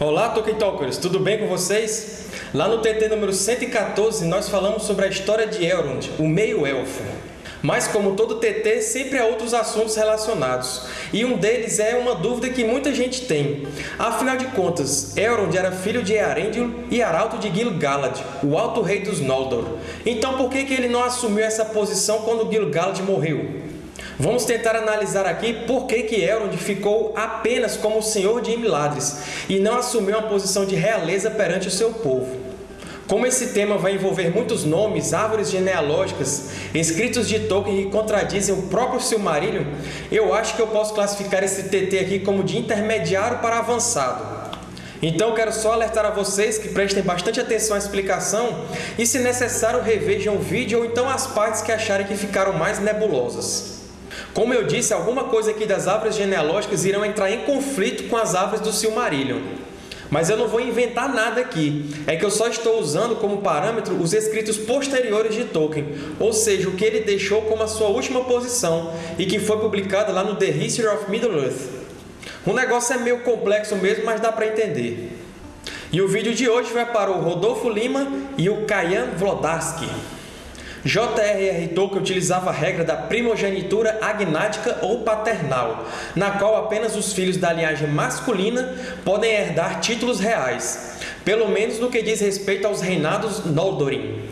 Olá, Tolkien Talkers! Tudo bem com vocês? Lá no TT número 114, nós falamos sobre a história de Elrond, o meio-elfo. Mas, como todo TT, sempre há outros assuntos relacionados. E um deles é uma dúvida que muita gente tem. Afinal de contas, Elrond era filho de Earendil e arauto de Gil-galad, o Alto Rei dos Noldor. Então por que ele não assumiu essa posição quando Gil-galad morreu? Vamos tentar analisar aqui por que, que Elrond ficou apenas como Senhor de Imladris e não assumiu uma posição de realeza perante o seu povo. Como esse tema vai envolver muitos nomes, árvores genealógicas, escritos de Tolkien que contradizem o próprio Silmarillion, eu acho que eu posso classificar esse TT aqui como de intermediário para avançado. Então, quero só alertar a vocês que prestem bastante atenção à explicação e, se necessário, revejam o vídeo ou então as partes que acharem que ficaram mais nebulosas. Como eu disse, alguma coisa aqui das árvores genealógicas irão entrar em conflito com as árvores do Silmarillion. Mas eu não vou inventar nada aqui, é que eu só estou usando como parâmetro os escritos posteriores de Tolkien, ou seja, o que ele deixou como a sua última posição e que foi publicado lá no The History of Middle-earth. O negócio é meio complexo mesmo, mas dá para entender. E o vídeo de hoje vai para o Rodolfo Lima e o Kayan Vlodarski. J.R.R. Tolkien utilizava a regra da primogenitura agnática ou paternal, na qual apenas os filhos da linhagem masculina podem herdar títulos reais, pelo menos no que diz respeito aos reinados Noldorin.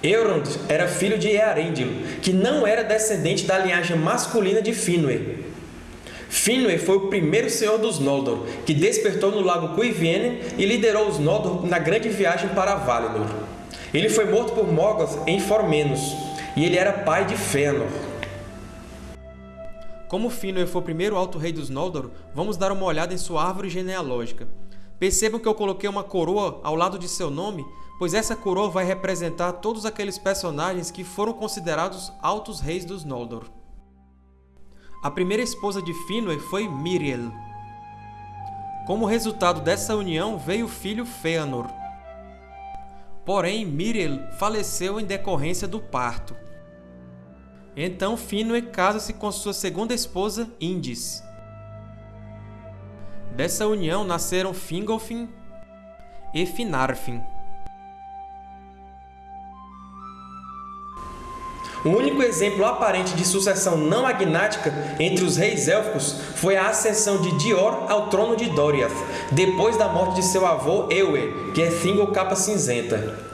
Elrond era filho de Earendil, que não era descendente da linhagem masculina de Finwë. Finwë foi o primeiro senhor dos Noldor, que despertou no lago Cuivienen e liderou os Noldor na grande viagem para Valinor. Ele foi morto por Morgoth em Formenos, e ele era pai de Fëanor. Como Finwë foi o primeiro Alto Rei dos Noldor, vamos dar uma olhada em sua árvore genealógica. Percebam que eu coloquei uma coroa ao lado de seu nome, pois essa coroa vai representar todos aqueles personagens que foram considerados Altos Reis dos Noldor. A primeira esposa de Finwë foi Miriel. Como resultado dessa união veio o filho Fëanor. Porém, Miriel faleceu em decorrência do parto. Então Finwë casa-se com sua segunda esposa, Indis. Dessa união nasceram Fingolfin e Finarfin. O único exemplo aparente de sucessão não agnática entre os reis élficos foi a ascensão de Dior ao trono de Doriath, depois da morte de seu avô Ewe, que é Thingol Capa Cinzenta.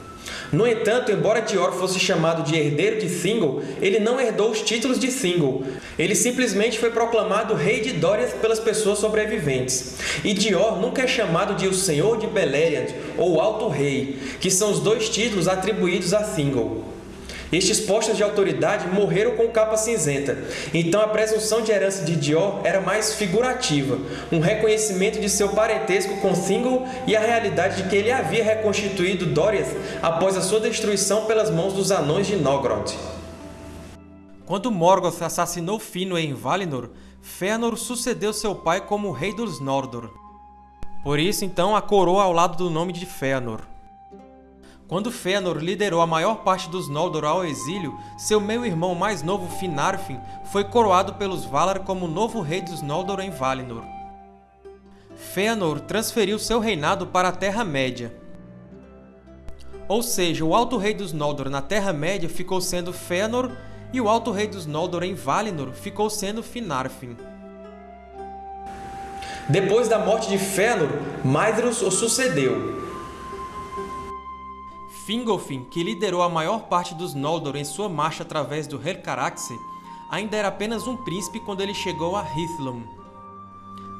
No entanto, embora Dior fosse chamado de herdeiro de Thingol, ele não herdou os títulos de Thingol. Ele simplesmente foi proclamado rei de Doriath pelas pessoas sobreviventes. E Dior nunca é chamado de o Senhor de Beleriand ou Alto Rei, que são os dois títulos atribuídos a Thingol. Estes postos de autoridade morreram com capa cinzenta, então a presunção de herança de Dior era mais figurativa, um reconhecimento de seu parentesco com Thingol e a realidade de que ele havia reconstituído Doriath após a sua destruição pelas mãos dos Anões de Nogrod. Quando Morgoth assassinou Finwë em Valinor, Fëanor sucedeu seu pai como Rei dos Noldor. Por isso, então, a coroa ao lado do nome de Fëanor. Quando Fëanor liderou a maior parte dos Noldor ao exílio, seu meio-irmão mais novo Finarfin foi coroado pelos Valar como novo rei dos Noldor em Valinor. Fëanor transferiu seu reinado para a Terra-média. Ou seja, o Alto Rei dos Noldor na Terra-média ficou sendo Fëanor e o Alto Rei dos Noldor em Valinor ficou sendo Finarfin. Depois da morte de Fëanor, Maedhros o sucedeu, Fingolfin, que liderou a maior parte dos Noldor em sua marcha através do Helcaraxe, ainda era apenas um príncipe quando ele chegou a Hithlum.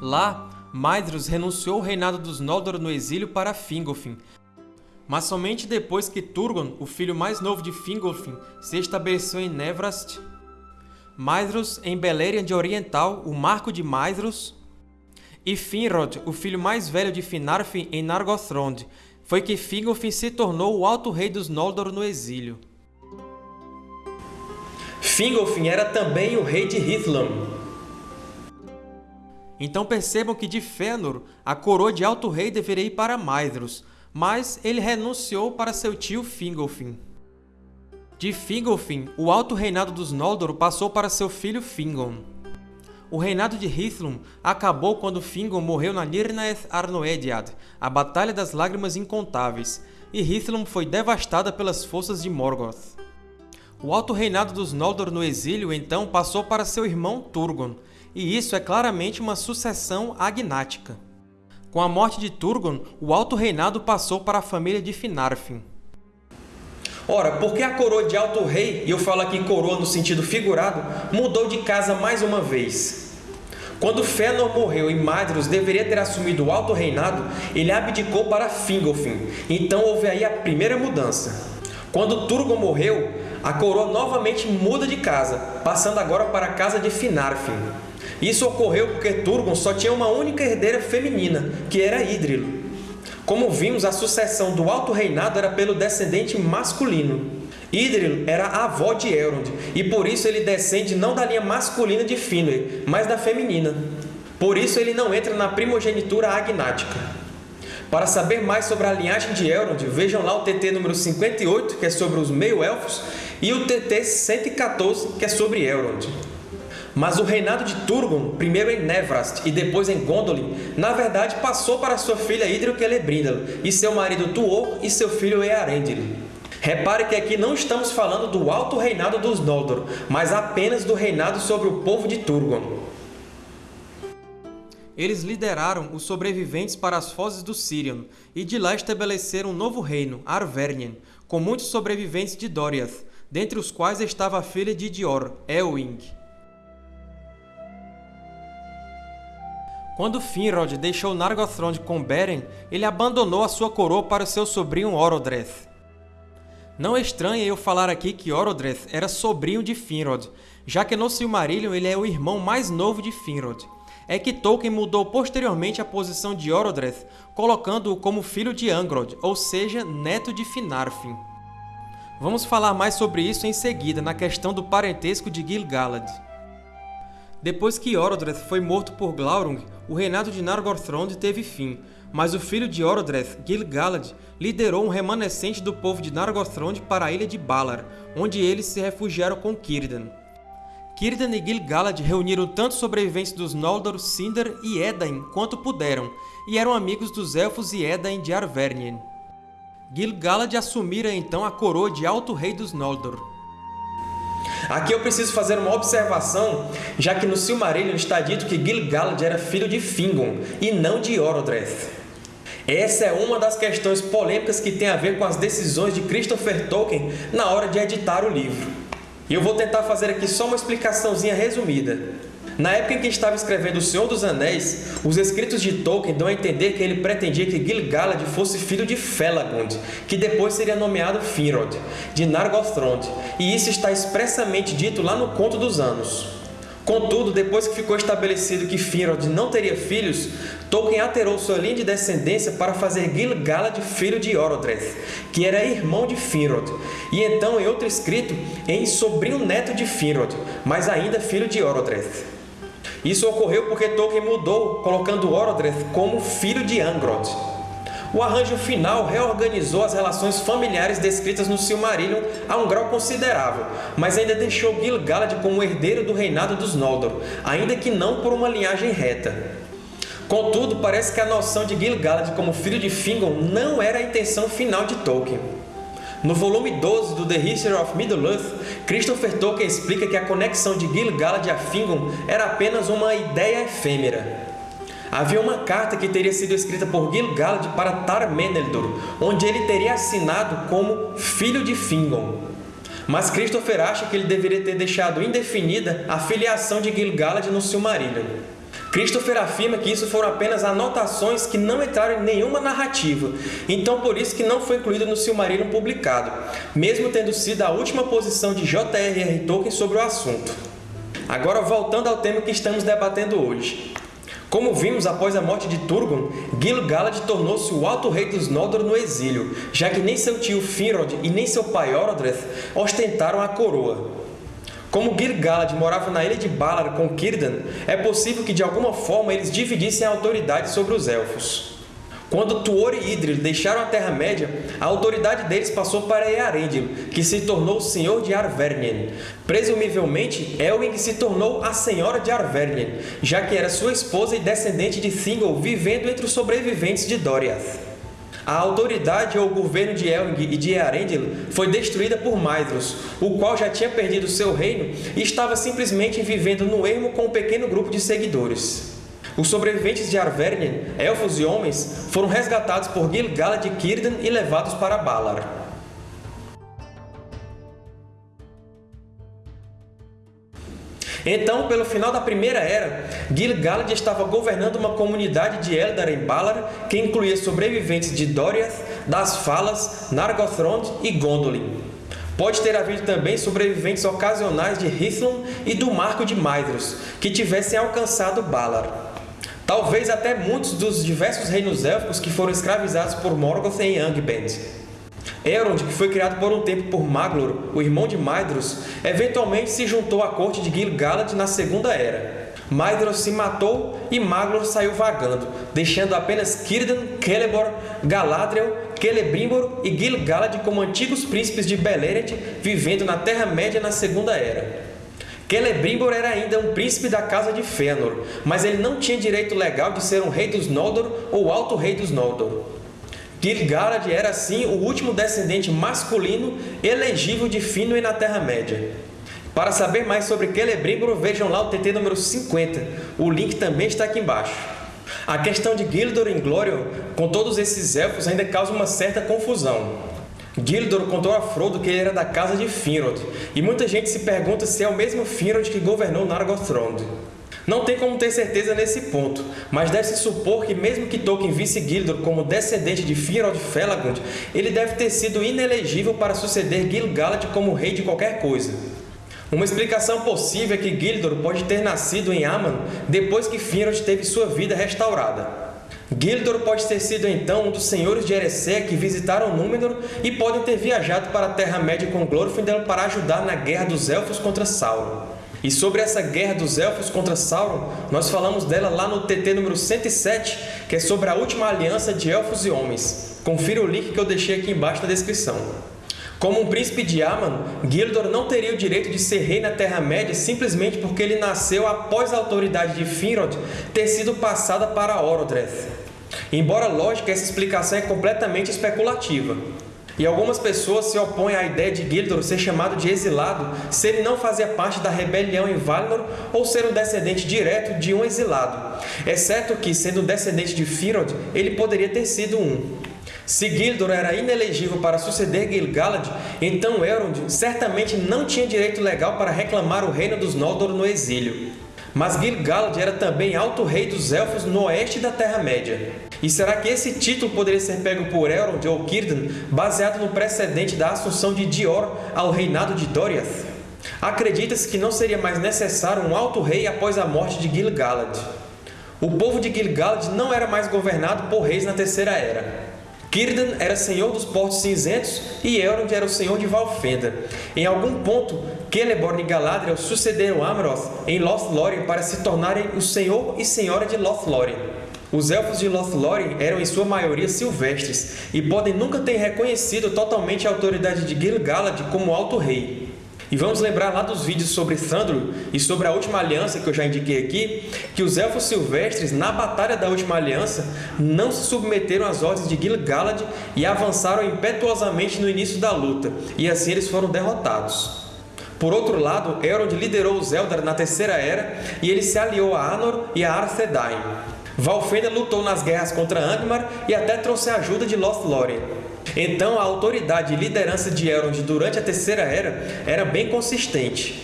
Lá, Maedhros renunciou ao reinado dos Noldor no exílio para Fingolfin, mas somente depois que Turgon, o filho mais novo de Fingolfin, se estabeleceu em Nevrast, Maedhros em Beleriand Oriental, o Marco de Maedhros, e Finrod, o filho mais velho de Finarfin em Nargothrond, foi que Fingolfin se tornou o Alto Rei dos Noldor no exílio. Fingolfin era também o rei de Hithlum. Então percebam que de Fëanor, a coroa de Alto Rei deveria ir para Maedhros, mas ele renunciou para seu tio Fingolfin. De Fingolfin, o alto reinado dos Noldor passou para seu filho Fingon. O reinado de Hithlum acabou quando Fingon morreu na Nirnaeth Arnoediad, a Batalha das Lágrimas Incontáveis, e Hithlum foi devastada pelas forças de Morgoth. O alto reinado dos Noldor no exílio, então, passou para seu irmão Turgon, e isso é claramente uma sucessão agnática. Com a morte de Turgon, o alto reinado passou para a família de Finarfin. Ora, porque a coroa de Alto Rei, e eu falo aqui coroa no sentido figurado, mudou de casa mais uma vez. Quando Fëanor morreu e Madros deveria ter assumido o Alto Reinado, ele abdicou para Fingolfin, então houve aí a primeira mudança. Quando Turgon morreu, a coroa novamente muda de casa, passando agora para a casa de Finarfin. Isso ocorreu porque Turgon só tinha uma única herdeira feminina, que era Idrilo. Como vimos, a sucessão do Alto Reinado era pelo descendente masculino. Idril era a avó de Elrond, e por isso ele descende não da linha masculina de Finwë, mas da feminina. Por isso ele não entra na primogenitura agnática. Para saber mais sobre a linhagem de Elrond, vejam lá o TT número 58, que é sobre os meio-elfos, e o TT 114, que é sobre Elrond. Mas o reinado de Turgon, primeiro em Nevrast e depois em Gondolin, na verdade passou para sua filha Idril Celebrimbor e seu marido Tuor e seu filho Earendil. Repare que aqui não estamos falando do alto reinado dos Noldor, mas apenas do reinado sobre o povo de Turgon. Eles lideraram os sobreviventes para as fozes do Sirion, e de lá estabeleceram um novo reino, Arvernien, com muitos sobreviventes de Doriath, dentre os quais estava a filha de Dior, Elwing. Quando Finrod deixou Nargothrond com Beren, ele abandonou a sua coroa para seu sobrinho Orodreth. Não estranhe eu falar aqui que Orodreth era sobrinho de Finrod, já que no Silmarillion ele é o irmão mais novo de Finrod. É que Tolkien mudou posteriormente a posição de Orodreth, colocando-o como filho de Angrod, ou seja, neto de Finarfin. Vamos falar mais sobre isso em seguida, na questão do parentesco de Gil-galad. Depois que Orodreth foi morto por Glaurung, o reinado de Nargothrond teve fim, mas o filho de Orodreth, Gil-galad, liderou um remanescente do povo de Nargothrond para a ilha de Balar, onde eles se refugiaram com Círdan. Círdan e Gil-galad reuniram tanto sobreviventes dos Noldor, Sindar e Edain quanto puderam, e eram amigos dos Elfos e Edain de Arvernien. Gil-galad assumira então a coroa de Alto Rei dos Noldor. Aqui eu preciso fazer uma observação, já que no Silmarillion está dito que Gil-galad era filho de Fingon, e não de Orodreth. Essa é uma das questões polêmicas que tem a ver com as decisões de Christopher Tolkien na hora de editar o livro. E eu vou tentar fazer aqui só uma explicaçãozinha resumida. Na época em que estava escrevendo O Senhor dos Anéis, os escritos de Tolkien dão a entender que ele pretendia que Gil-galad fosse filho de Felagund, que depois seria nomeado Finrod, de Nargothrond, e isso está expressamente dito lá no Conto dos Anos. Contudo, depois que ficou estabelecido que Finrod não teria filhos, Tolkien alterou sua linha de descendência para fazer Gil-galad filho de Orodreth, que era irmão de Finrod, e então, em outro escrito, em sobrinho-neto de Finrod, mas ainda filho de Orodreth. Isso ocorreu porque Tolkien mudou, colocando Orodreth como filho de Angrod. O arranjo final reorganizou as relações familiares descritas no Silmarillion a um grau considerável, mas ainda deixou Gil-galad como herdeiro do reinado dos Noldor, ainda que não por uma linhagem reta. Contudo, parece que a noção de Gil-galad como filho de Fingon não era a intenção final de Tolkien. No volume 12 do The History of Middle-earth, Christopher Tolkien explica que a conexão de Gil-galad a Fingon era apenas uma ideia efêmera. Havia uma carta que teria sido escrita por Gil-galad para Tar-Meneldur, onde ele teria assinado como Filho de Fingon. Mas Christopher acha que ele deveria ter deixado indefinida a filiação de Gil-galad no Silmarillion. Christopher afirma que isso foram apenas anotações que não entraram em nenhuma narrativa, então por isso que não foi incluído no Silmarillion publicado, mesmo tendo sido a última posição de J.R.R. Tolkien sobre o assunto. Agora voltando ao tema que estamos debatendo hoje. Como vimos após a morte de Turgon, Gil-galad tornou-se o Alto Rei dos Noldor no exílio, já que nem seu tio Finrod e nem seu pai Orodreth ostentaram a coroa. Como Gil-galad morava na ilha de Balar com Círdan, é possível que de alguma forma eles dividissem a autoridade sobre os Elfos. Quando Tuor e Idril deixaram a Terra-média, a autoridade deles passou para Earendil, que se tornou o Senhor de Arvernien. Presumivelmente, Elwing se tornou a Senhora de Arvernien, já que era sua esposa e descendente de Thingol vivendo entre os sobreviventes de Doriath. A autoridade ou governo de Elwing e de Earendil foi destruída por Maedhros, o qual já tinha perdido seu reino e estava simplesmente vivendo no ermo com um pequeno grupo de seguidores. Os sobreviventes de Arvernien, elfos e homens, foram resgatados por Gil-galad Círdan e levados para Valar. Então, pelo final da Primeira Era, Gil-galad estava governando uma comunidade de Eldar em Valar que incluía sobreviventes de Doriath, das Falas, Nargothrond e Gondolin. Pode ter havido também sobreviventes ocasionais de Hithlum e do Marco de Maedhros, que tivessem alcançado Valar. Talvez até muitos dos diversos reinos élficos que foram escravizados por Morgoth em Angband. Elrond, que foi criado por um tempo por Maglor, o irmão de Maedhros, eventualmente se juntou à corte de Gil-galad na Segunda Era. Maedhros se matou e Maglor saiu vagando, deixando apenas Círdan, Celeborn, Galadriel, Celebrimbor e Gil-galad como antigos príncipes de Beleriand vivendo na Terra-média na Segunda Era. Celebrimbor era ainda um príncipe da casa de Fëanor, mas ele não tinha direito legal de ser um rei dos Noldor ou alto rei dos Noldor. Gil-galad era, assim, o último descendente masculino elegível de Finwë na Terra-média. Para saber mais sobre Celebrimbor, vejam lá o TT número 50. O link também está aqui embaixo. A questão de Gildor e Glorion, com todos esses elfos, ainda causa uma certa confusão. Gildor contou a Frodo que ele era da casa de Finrod, e muita gente se pergunta se é o mesmo Finrod que governou Nargothrond. Não tem como ter certeza nesse ponto, mas deve-se supor que mesmo que Tolkien visse Gildor como descendente de Finrod Felagund, ele deve ter sido inelegível para suceder Gil-galad como rei de qualquer coisa. Uma explicação possível é que Gildor pode ter nascido em Aman depois que Finrod teve sua vida restaurada. Gildor pode ter sido então um dos senhores de Eresek que visitaram Númenor e podem ter viajado para a Terra-média com Glorfindel para ajudar na Guerra dos Elfos contra Sauron. E sobre essa Guerra dos Elfos contra Sauron, nós falamos dela lá no TT número 107, que é sobre a última aliança de Elfos e Homens. Confira o link que eu deixei aqui embaixo na descrição. Como um príncipe de Aman, Gildor não teria o direito de ser rei na Terra-média simplesmente porque ele nasceu após a autoridade de Finrod ter sido passada para Orodreth. Embora lógica, essa explicação é completamente especulativa. E algumas pessoas se opõem à ideia de Gildor ser chamado de exilado se ele não fazia parte da rebelião em Valinor ou ser um descendente direto de um exilado, exceto que, sendo descendente de Finrod, ele poderia ter sido um. Se Gildor era inelegível para suceder Gil-galad, então Elrond certamente não tinha direito legal para reclamar o reino dos Noldor no exílio. Mas Gil-galad era também Alto Rei dos Elfos no oeste da Terra-média. E será que esse título poderia ser pego por Elrond ou Círdan baseado no precedente da assunção de Dior ao reinado de Doriath? Acredita-se que não seria mais necessário um Alto Rei após a morte de Gil-galad. O povo de Gil-galad não era mais governado por reis na Terceira Era. Círdan era senhor dos Portos Cinzentos e Elrond era o senhor de Valfenda. Em algum ponto, Celeborn e Galadriel sucederam Amroth em Lothlórien para se tornarem o senhor e senhora de Lothlórien. Os Elfos de Lothlórien eram em sua maioria silvestres e podem nunca ter reconhecido totalmente a autoridade de Gil-galad como Alto Rei. E vamos lembrar lá dos vídeos sobre Thranduil e sobre a Última Aliança que eu já indiquei aqui, que os Elfos Silvestres, na Batalha da Última Aliança, não se submeteram às ordens de Gil-galad e avançaram impetuosamente no início da luta, e assim eles foram derrotados. Por outro lado, Elrond liderou os Eldar na Terceira Era e ele se aliou a Anor e a Arthedain. Valfenda lutou nas guerras contra Angmar e até trouxe a ajuda de Lothlórien. Então, a autoridade e liderança de Elrond durante a Terceira Era era bem consistente.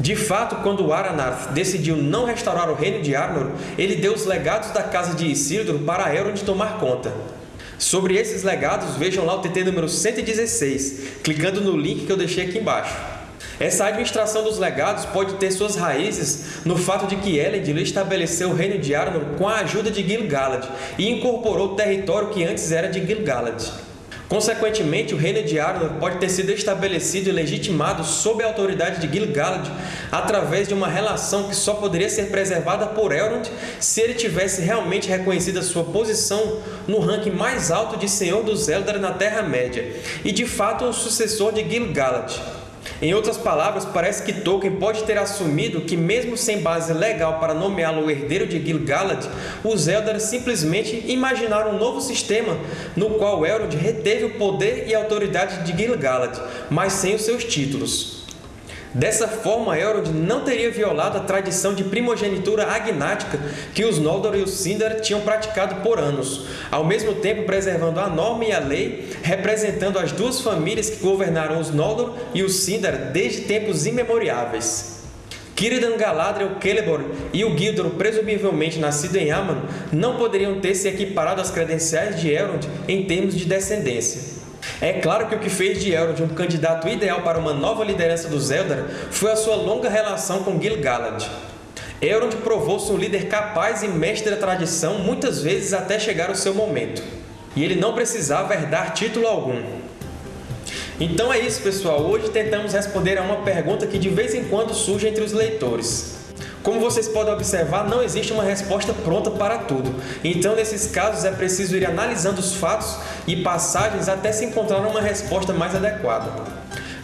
De fato, quando Aranarth decidiu não restaurar o reino de Arnor, ele deu os legados da casa de Isildur para Elrond tomar conta. Sobre esses legados, vejam lá o TT número 116, clicando no link que eu deixei aqui embaixo. Essa administração dos legados pode ter suas raízes no fato de que Elendil estabeleceu o reino de Arnor com a ajuda de Gil-galad e incorporou o território que antes era de Gil-galad. Consequentemente, o reino de Arnor pode ter sido estabelecido e legitimado sob a autoridade de Gil-galad através de uma relação que só poderia ser preservada por Elrond se ele tivesse realmente reconhecido a sua posição no ranking mais alto de Senhor dos Eldar na Terra-média e, de fato, o sucessor de Gil-galad. Em outras palavras, parece que Tolkien pode ter assumido que, mesmo sem base legal para nomeá-lo o herdeiro de Gil-galad, os Eldar simplesmente imaginaram um novo sistema no qual Elrond reteve o poder e autoridade de Gil-galad, mas sem os seus títulos. Dessa forma, Elrond não teria violado a tradição de primogenitura agnática que os Noldor e os Sindar tinham praticado por anos, ao mesmo tempo preservando a norma e a lei, representando as duas famílias que governaram os Noldor e os Sindar desde tempos imemoriáveis. Círdan, Galadriel, Celeborn e o Gildor, presumivelmente nascido em Aman, não poderiam ter se equiparado às credenciais de Elrond em termos de descendência. É claro que o que fez de Elrond um candidato ideal para uma nova liderança dos Eldar foi a sua longa relação com Gil-galad. Elrond provou-se um líder capaz e mestre da tradição, muitas vezes até chegar o seu momento. E ele não precisava herdar título algum. Então é isso, pessoal. Hoje tentamos responder a uma pergunta que de vez em quando surge entre os leitores. Como vocês podem observar, não existe uma resposta pronta para tudo. Então, nesses casos, é preciso ir analisando os fatos e passagens até se encontrar uma resposta mais adequada.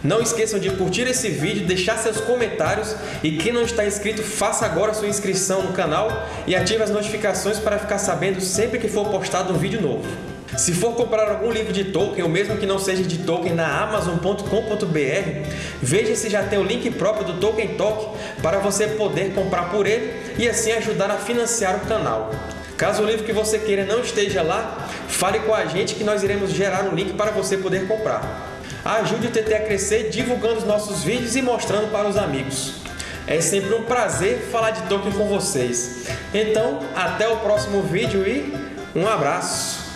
Não esqueçam de curtir esse vídeo, deixar seus comentários e quem não está inscrito, faça agora sua inscrição no canal e ative as notificações para ficar sabendo sempre que for postado um vídeo novo. Se for comprar algum livro de Tolkien, ou mesmo que não seja de Tolkien, na Amazon.com.br, veja se já tem o link próprio do Tolkien Talk para você poder comprar por ele e assim ajudar a financiar o canal. Caso o livro que você queira não esteja lá, fale com a gente que nós iremos gerar um link para você poder comprar. Ajude o TT a crescer divulgando os nossos vídeos e mostrando para os amigos. É sempre um prazer falar de Tolkien com vocês. Então, até o próximo vídeo e um abraço!